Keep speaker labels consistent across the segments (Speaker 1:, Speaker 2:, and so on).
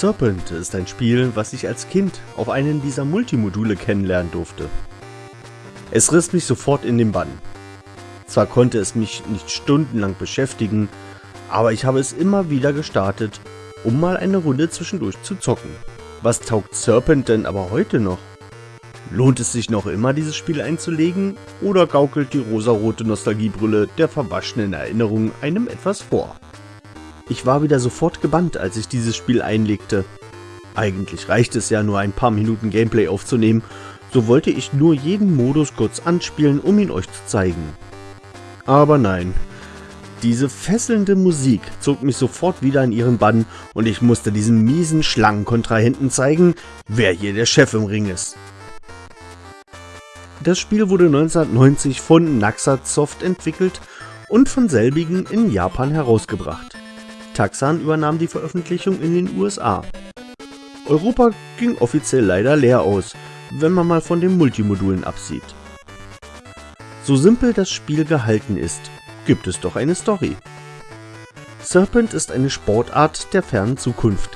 Speaker 1: Serpent ist ein Spiel, was ich als Kind auf einen dieser Multimodule kennenlernen durfte. Es riss mich sofort in den Bann. Zwar konnte es mich nicht stundenlang beschäftigen, aber ich habe es immer wieder gestartet, um mal eine Runde zwischendurch zu zocken. Was taugt Serpent denn aber heute noch? Lohnt es sich noch immer dieses Spiel einzulegen oder gaukelt die rosarote Nostalgiebrille der verwaschenen Erinnerungen einem etwas vor? Ich war wieder sofort gebannt, als ich dieses Spiel einlegte. Eigentlich reicht es ja nur ein paar Minuten Gameplay aufzunehmen, so wollte ich nur jeden Modus kurz anspielen, um ihn euch zu zeigen. Aber nein, diese fesselnde Musik zog mich sofort wieder in ihren Bann und ich musste diesen miesen Schlangenkontrahenten zeigen, wer hier der Chef im Ring ist. Das Spiel wurde 1990 von Naxat Soft entwickelt und von selbigen in Japan herausgebracht. Taxan übernahm die Veröffentlichung in den USA. Europa ging offiziell leider leer aus, wenn man mal von den Multimodulen absieht. So simpel das Spiel gehalten ist, gibt es doch eine Story. Serpent ist eine Sportart der fernen Zukunft,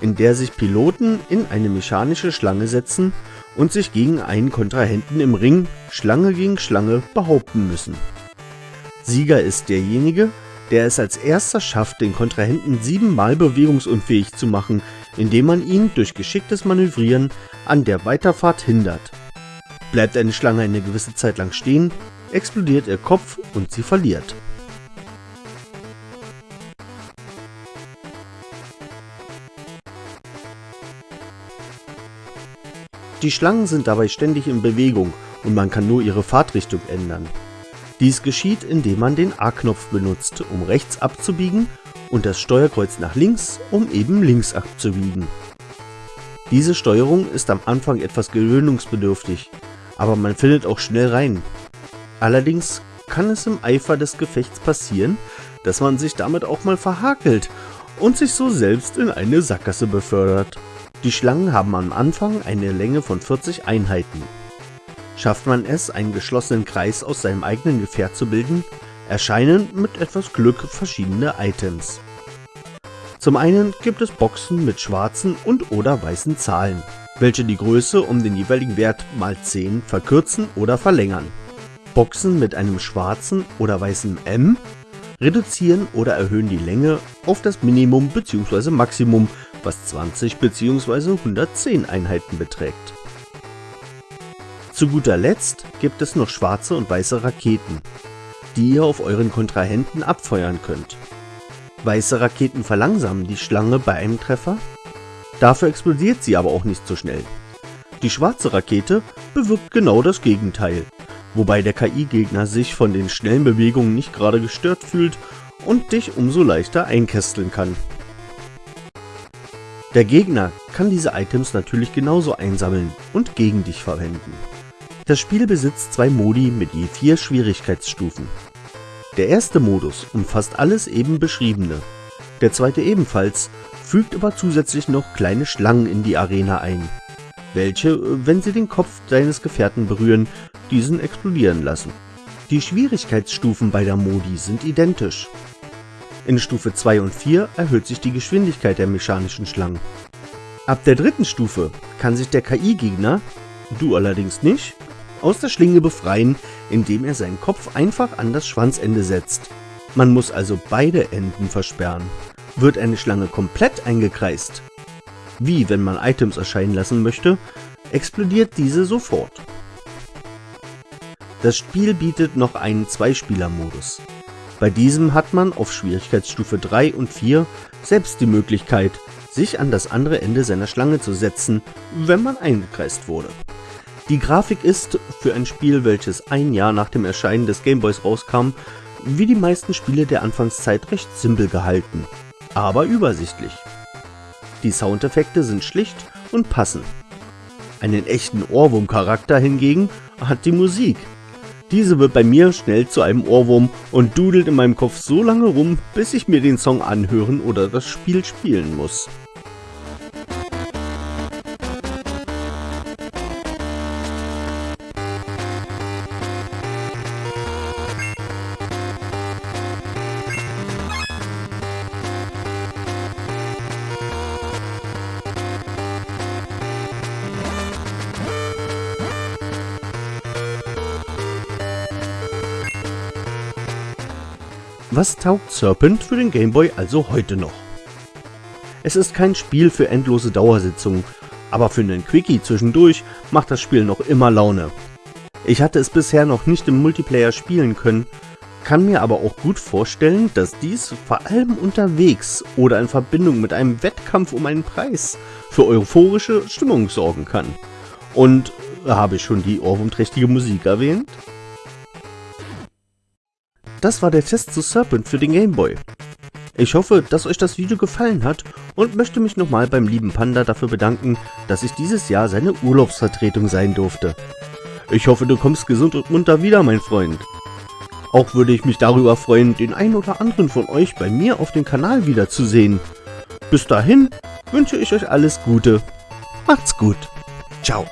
Speaker 1: in der sich Piloten in eine mechanische Schlange setzen und sich gegen einen Kontrahenten im Ring Schlange gegen Schlange behaupten müssen. Sieger ist derjenige, der es als erster schafft, den Kontrahenten siebenmal bewegungsunfähig zu machen, indem man ihn durch geschicktes Manövrieren an der Weiterfahrt hindert. Bleibt eine Schlange eine gewisse Zeit lang stehen, explodiert ihr Kopf und sie verliert. Die Schlangen sind dabei ständig in Bewegung und man kann nur ihre Fahrtrichtung ändern. Dies geschieht, indem man den A-Knopf benutzt, um rechts abzubiegen und das Steuerkreuz nach links, um eben links abzubiegen. Diese Steuerung ist am Anfang etwas gewöhnungsbedürftig, aber man findet auch schnell rein. Allerdings kann es im Eifer des Gefechts passieren, dass man sich damit auch mal verhakelt und sich so selbst in eine Sackgasse befördert. Die Schlangen haben am Anfang eine Länge von 40 Einheiten. Schafft man es, einen geschlossenen Kreis aus seinem eigenen Gefährt zu bilden, erscheinen mit etwas Glück verschiedene Items. Zum einen gibt es Boxen mit schwarzen und oder weißen Zahlen, welche die Größe um den jeweiligen Wert mal 10 verkürzen oder verlängern. Boxen mit einem schwarzen oder weißen M reduzieren oder erhöhen die Länge auf das Minimum bzw. Maximum, was 20 bzw. 110 Einheiten beträgt. Zu guter Letzt gibt es noch schwarze und weiße Raketen, die ihr auf euren Kontrahenten abfeuern könnt. Weiße Raketen verlangsamen die Schlange bei einem Treffer, dafür explodiert sie aber auch nicht so schnell. Die schwarze Rakete bewirkt genau das Gegenteil, wobei der KI-Gegner sich von den schnellen Bewegungen nicht gerade gestört fühlt und dich umso leichter einkästeln kann. Der Gegner kann diese Items natürlich genauso einsammeln und gegen dich verwenden. Das Spiel besitzt zwei Modi mit je vier Schwierigkeitsstufen. Der erste Modus umfasst alles eben beschriebene, der zweite ebenfalls, fügt aber zusätzlich noch kleine Schlangen in die Arena ein, welche, wenn sie den Kopf deines Gefährten berühren, diesen explodieren lassen. Die Schwierigkeitsstufen beider Modi sind identisch. In Stufe 2 und 4 erhöht sich die Geschwindigkeit der mechanischen Schlangen. Ab der dritten Stufe kann sich der KI-Gegner, du allerdings nicht, aus der Schlinge befreien, indem er seinen Kopf einfach an das Schwanzende setzt. Man muss also beide Enden versperren. Wird eine Schlange komplett eingekreist, wie wenn man Items erscheinen lassen möchte, explodiert diese sofort. Das Spiel bietet noch einen Zweispieler-Modus. Bei diesem hat man auf Schwierigkeitsstufe 3 und 4 selbst die Möglichkeit, sich an das andere Ende seiner Schlange zu setzen, wenn man eingekreist wurde. Die Grafik ist, für ein Spiel, welches ein Jahr nach dem Erscheinen des Gameboys rauskam, wie die meisten Spiele der Anfangszeit recht simpel gehalten, aber übersichtlich. Die Soundeffekte sind schlicht und passen. Einen echten Ohrwurm-Charakter hingegen hat die Musik. Diese wird bei mir schnell zu einem Ohrwurm und dudelt in meinem Kopf so lange rum, bis ich mir den Song anhören oder das Spiel spielen muss. Was taugt Serpent für den Gameboy also heute noch? Es ist kein Spiel für endlose Dauersitzungen, aber für einen Quickie zwischendurch macht das Spiel noch immer Laune. Ich hatte es bisher noch nicht im Multiplayer spielen können, kann mir aber auch gut vorstellen, dass dies vor allem unterwegs oder in Verbindung mit einem Wettkampf um einen Preis für euphorische Stimmung sorgen kann. Und habe ich schon die ohrwurmträchtige Musik erwähnt? Das war der Test zu Serpent für den Gameboy. Ich hoffe, dass euch das Video gefallen hat und möchte mich nochmal beim lieben Panda dafür bedanken, dass ich dieses Jahr seine Urlaubsvertretung sein durfte. Ich hoffe, du kommst gesund und munter wieder, mein Freund. Auch würde ich mich darüber freuen, den einen oder anderen von euch bei mir auf dem Kanal wiederzusehen. Bis dahin wünsche ich euch alles Gute. Macht's gut. Ciao.